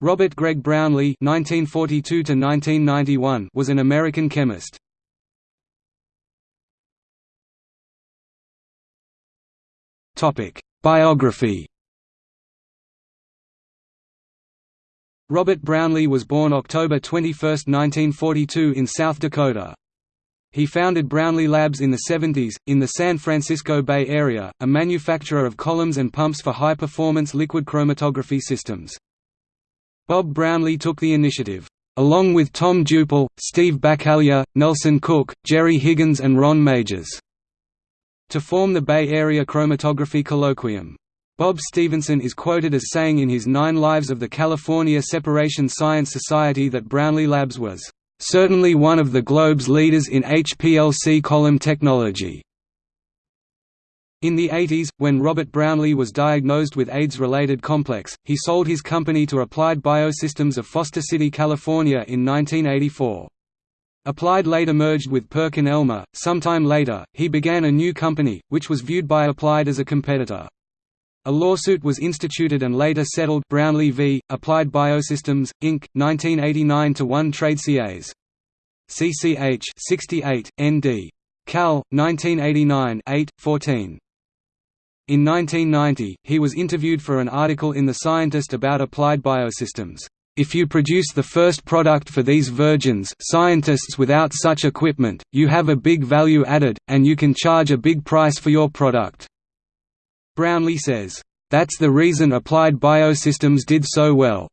Robert Gregg Brownlee (1942–1991) was an American chemist. Topic: Biography. Robert Brownlee was born October 21, 1942 in South Dakota. He founded Brownlee Labs in the 70s, in the San Francisco Bay Area, a manufacturer of columns and pumps for high-performance liquid chromatography systems. Bob Brownlee took the initiative, along with Tom Dupel, Steve Bacallier, Nelson Cook, Jerry Higgins and Ron Majors, to form the Bay Area Chromatography Colloquium. Bob Stevenson is quoted as saying in his Nine Lives of the California Separation Science Society that Brownlee Labs was, "...certainly one of the globe's leaders in HPLC column technology." In the 80s, when Robert Brownlee was diagnosed with AIDS-related complex, he sold his company to Applied Biosystems of Foster City, California in 1984. Applied later merged with PerkinElmer. Sometime later, he began a new company, which was viewed by Applied as a competitor. A lawsuit was instituted and later settled Brownlee v. Applied Biosystems, Inc., 1989 to 1 Trade CAs. CCH 68, ND. Cal. 1989 8, 14. In 1990, he was interviewed for an article in The Scientist about applied biosystems. If you produce the first product for these virgins scientists without such equipment, you have a big value added, and you can charge a big price for your product." Brownlee says, "...that's the reason Applied Biosystems did so well."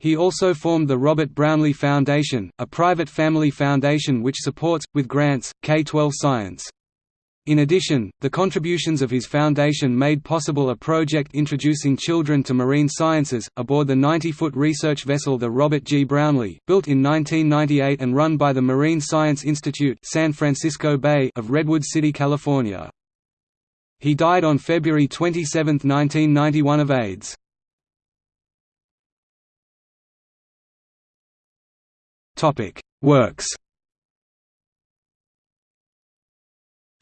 He also formed the Robert Brownlee Foundation, a private family foundation which supports, with grants, K-12 science. In addition, the contributions of his foundation made possible a project introducing children to marine sciences, aboard the 90-foot research vessel the Robert G. Brownlee, built in 1998 and run by the Marine Science Institute San Francisco Bay of Redwood City, California. He died on February 27, 1991 of AIDS. Works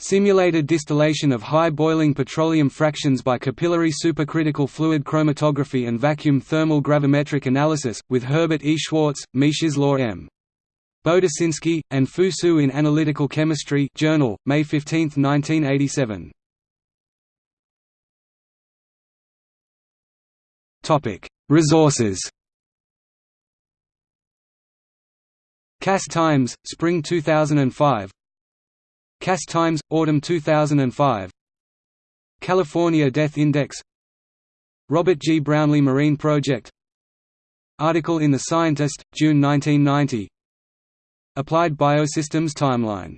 Simulated distillation of high boiling petroleum fractions by capillary supercritical fluid chromatography and vacuum thermal gravimetric analysis, with Herbert E. Schwartz, Law M. Boduszynski, and Fusu in Analytical Chemistry Journal, May 15, 1987. Resources Cass Times, Spring 2005 Cass Times, Autumn 2005 California Death Index. Robert G. Brownlee Marine Project. Article in The Scientist, June 1990 Applied Biosystems Timeline